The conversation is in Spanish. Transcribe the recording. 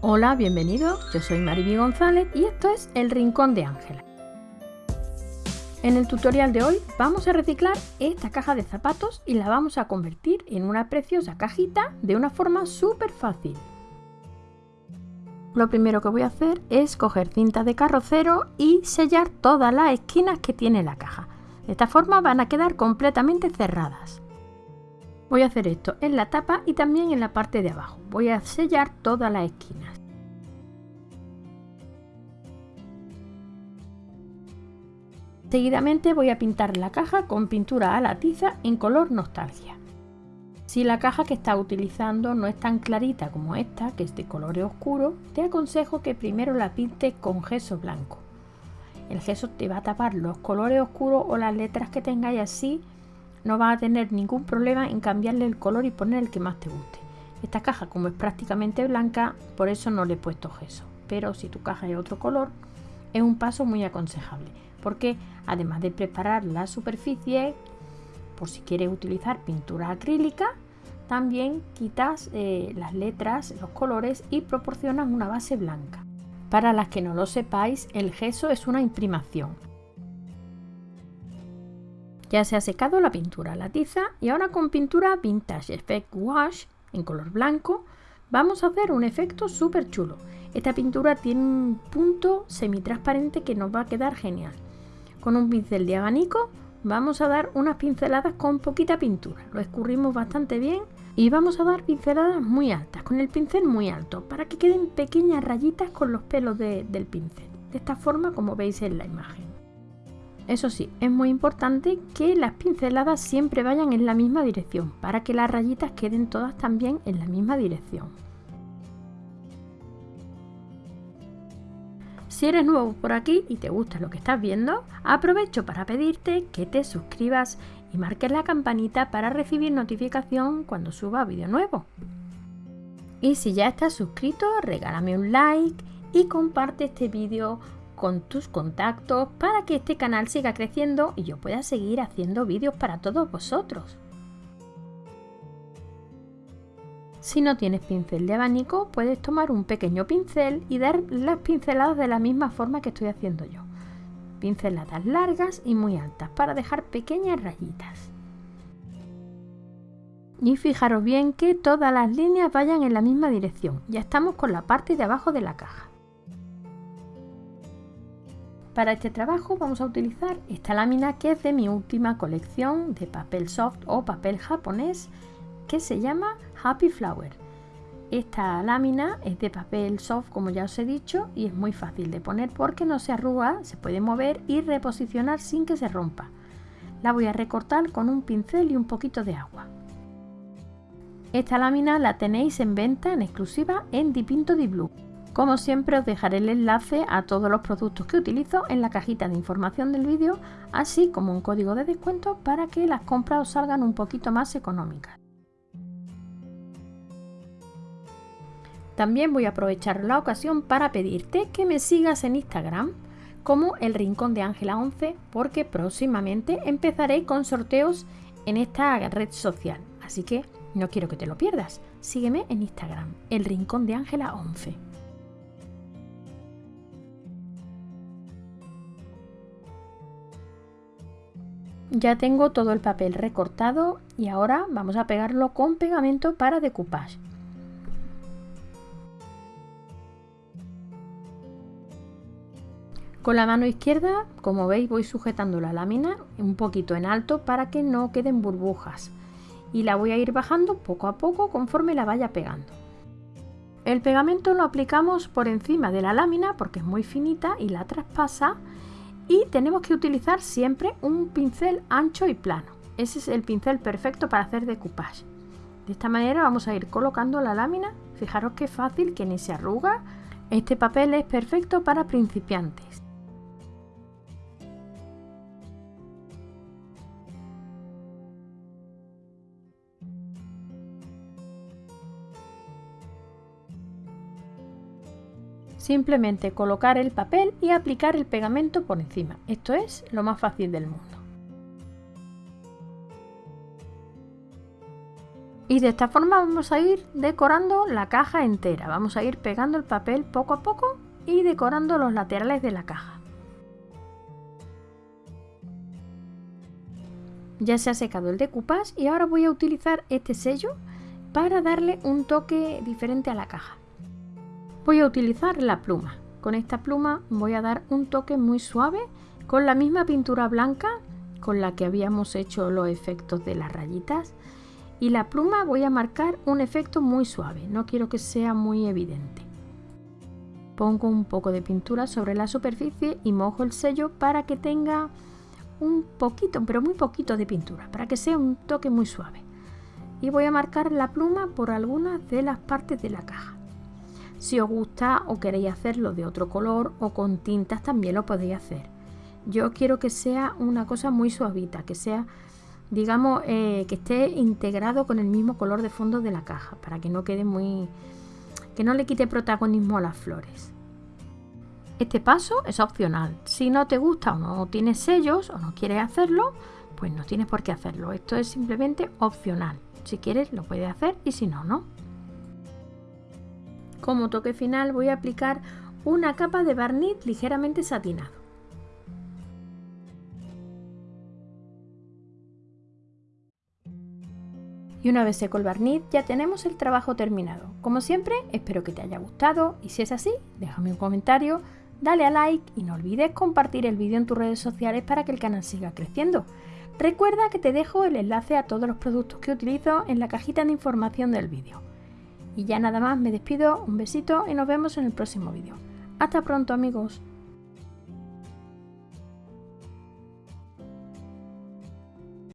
Hola, bienvenido. Yo soy Mariby González y esto es El Rincón de Ángela. En el tutorial de hoy vamos a reciclar esta caja de zapatos y la vamos a convertir en una preciosa cajita de una forma súper fácil. Lo primero que voy a hacer es coger cinta de carrocero y sellar todas las esquinas que tiene la caja. De esta forma van a quedar completamente cerradas. Voy a hacer esto en la tapa y también en la parte de abajo. Voy a sellar todas las esquinas. Seguidamente voy a pintar la caja con pintura a la tiza en color nostalgia. Si la caja que estás utilizando no es tan clarita como esta, que es de color oscuro, te aconsejo que primero la pintes con gesso blanco. El gesso te va a tapar los colores oscuros o las letras que tengáis así no vas a tener ningún problema en cambiarle el color y poner el que más te guste. Esta caja como es prácticamente blanca, por eso no le he puesto gesso. Pero si tu caja es otro color, es un paso muy aconsejable. Porque además de preparar la superficie, por si quieres utilizar pintura acrílica, también quitas eh, las letras, los colores y proporcionas una base blanca. Para las que no lo sepáis, el gesso es una imprimación. Ya se ha secado la pintura la tiza y ahora con pintura Vintage Effect Wash en color blanco vamos a hacer un efecto súper chulo. Esta pintura tiene un punto semitransparente que nos va a quedar genial. Con un pincel de abanico vamos a dar unas pinceladas con poquita pintura. Lo escurrimos bastante bien y vamos a dar pinceladas muy altas, con el pincel muy alto, para que queden pequeñas rayitas con los pelos del pincel. De esta forma como veis en la imagen. Eso sí, es muy importante que las pinceladas siempre vayan en la misma dirección para que las rayitas queden todas también en la misma dirección. Si eres nuevo por aquí y te gusta lo que estás viendo, aprovecho para pedirte que te suscribas y marques la campanita para recibir notificación cuando suba vídeo nuevo. Y si ya estás suscrito, regálame un like y comparte este vídeo con tus contactos para que este canal siga creciendo y yo pueda seguir haciendo vídeos para todos vosotros. Si no tienes pincel de abanico, puedes tomar un pequeño pincel y dar las pinceladas de la misma forma que estoy haciendo yo. Pinceladas largas y muy altas para dejar pequeñas rayitas. Y fijaros bien que todas las líneas vayan en la misma dirección. Ya estamos con la parte de abajo de la caja. Para este trabajo vamos a utilizar esta lámina que es de mi última colección de papel soft o papel japonés que se llama Happy Flower. Esta lámina es de papel soft como ya os he dicho y es muy fácil de poner porque no se arruga, se puede mover y reposicionar sin que se rompa. La voy a recortar con un pincel y un poquito de agua. Esta lámina la tenéis en venta en exclusiva en Dipinto Di Blue. Como siempre os dejaré el enlace a todos los productos que utilizo en la cajita de información del vídeo, así como un código de descuento para que las compras os salgan un poquito más económicas. También voy a aprovechar la ocasión para pedirte que me sigas en Instagram como el Rincón de Ángela 11 porque próximamente empezaré con sorteos en esta red social. Así que no quiero que te lo pierdas. Sígueme en Instagram, el Rincón de Ángela 11. Ya tengo todo el papel recortado y ahora vamos a pegarlo con pegamento para decoupage. Con la mano izquierda, como veis, voy sujetando la lámina un poquito en alto para que no queden burbujas. Y la voy a ir bajando poco a poco conforme la vaya pegando. El pegamento lo aplicamos por encima de la lámina porque es muy finita y la traspasa y tenemos que utilizar siempre un pincel ancho y plano. Ese es el pincel perfecto para hacer decoupage. De esta manera vamos a ir colocando la lámina. Fijaros qué fácil, que ni se arruga. Este papel es perfecto para principiantes. Simplemente colocar el papel y aplicar el pegamento por encima. Esto es lo más fácil del mundo. Y de esta forma vamos a ir decorando la caja entera. Vamos a ir pegando el papel poco a poco y decorando los laterales de la caja. Ya se ha secado el decoupage y ahora voy a utilizar este sello para darle un toque diferente a la caja. Voy a utilizar la pluma. Con esta pluma voy a dar un toque muy suave con la misma pintura blanca con la que habíamos hecho los efectos de las rayitas y la pluma voy a marcar un efecto muy suave, no quiero que sea muy evidente. Pongo un poco de pintura sobre la superficie y mojo el sello para que tenga un poquito, pero muy poquito de pintura, para que sea un toque muy suave. Y voy a marcar la pluma por algunas de las partes de la caja. Si os gusta o queréis hacerlo de otro color o con tintas también lo podéis hacer. Yo quiero que sea una cosa muy suavita, que sea, digamos, eh, que esté integrado con el mismo color de fondo de la caja, para que no quede muy... que no le quite protagonismo a las flores. Este paso es opcional. Si no te gusta o no tienes sellos o no quieres hacerlo, pues no tienes por qué hacerlo. Esto es simplemente opcional. Si quieres lo puedes hacer y si no, no. Como toque final voy a aplicar una capa de barniz ligeramente satinado. Y una vez seco el barniz ya tenemos el trabajo terminado. Como siempre, espero que te haya gustado y si es así, déjame un comentario dale a like y no olvides compartir el vídeo en tus redes sociales para que el canal siga creciendo. Recuerda que te dejo el enlace a todos los productos que utilizo en la cajita de información del vídeo. Y ya nada más me despido, un besito y nos vemos en el próximo vídeo. Hasta pronto amigos.